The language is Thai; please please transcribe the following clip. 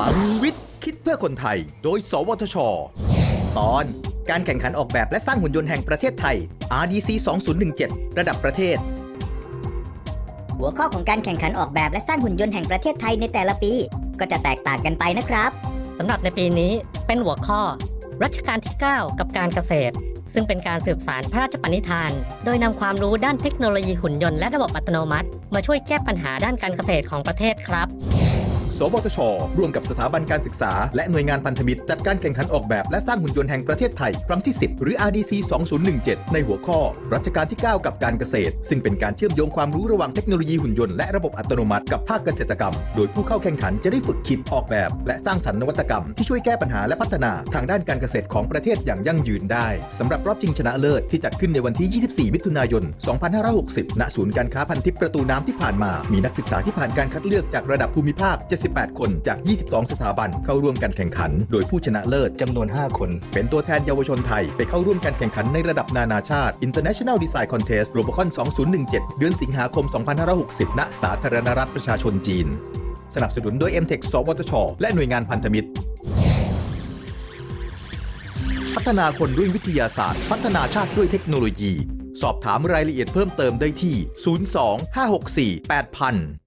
ลังวิทย์ คิดเพื่อคนไทย โดย สวทช ตอนการแข่งขันออกแบบและสร้างหุ่นยนต์แห่งประเทศไทย RDC 2017 ระดับประเทศ หัวข้อของการแข่งขันออกแบบและสร้างหุ่นยนต์แห่งประเทศไทยในแต่ละปี ก็จะแตกต่างกันไปนะครับสำหรับในปีนี้เป็นหัวข้อ รัชกาลที่ 9 กับการเกษตร ซึ่งเป็นการสืบสารพระราชปณิธาน โดยนำความรู้ด้านเทคโนโลยีหุ่นยนต์และระบบอัตโนมัติ มาช่วยแก้ปัญหาด้านการเกษตรของประเทศครับ สวทช ร่วมกับสถาบันการศึกษา และหน่วยงานพันธมิตร จัดการแข่งขันออกแบบและสร้างหุ่นยนต์แห่งประเทศไทย ครั้งที่ 10 หรือ RDC 2017 ในหัวข้อ รัชกาลที่ 9 กับการเกษตร ซึ่งเป็นการเชื่อมโยงความรู้ระหว่างเทคโนโลยีหุ่นยนต์และระบบอัตโนมัติกับภาคเกษตรกรรม โดยผู้เข้าแข่งขันจะได้ฝึกคิดออกแบบ และสร้างสรรค์นวัตกรรม ที่ช่วยแก้ปัญหาและพัฒนาทางด้านการเกษตรของประเทศอย่างยั่งยืนได้สำหรับรอบชิงชนะเลิศที่จัดขึ้นในวันที่ 24 มิถุนายน 2560 ณ ศูนย์การค้าพันทิพย์ประตูน้ำที่ผ่านมา มีนักศึกษาที่ผ่านการคัดเลือกจากระดับภูมิภาค78คนจาก 22 สถาบันเข้าร่วมการแข่งขัน โดยผู้ชนะเลิศจำนวน 5 คน เป็นตัวแทนเยาวชนไทย ไปเข้าร่วมการแข่งขันในระดับนานาชาติ International Design Contest Robocon 2017 เดือนสิงหาคม 2560 ณ สาธารณรัฐประชาชนจีน สนับสนุนโดย MTech สวทช และหน่วยงานพันธมิตรพัฒนาคนด้วยวิทยาศาสตร์ พัฒนาชาติด้วยเทคโนโลยี สอบถามรายละเอียดเพิ่มเติมได้ที่ 02 564 8000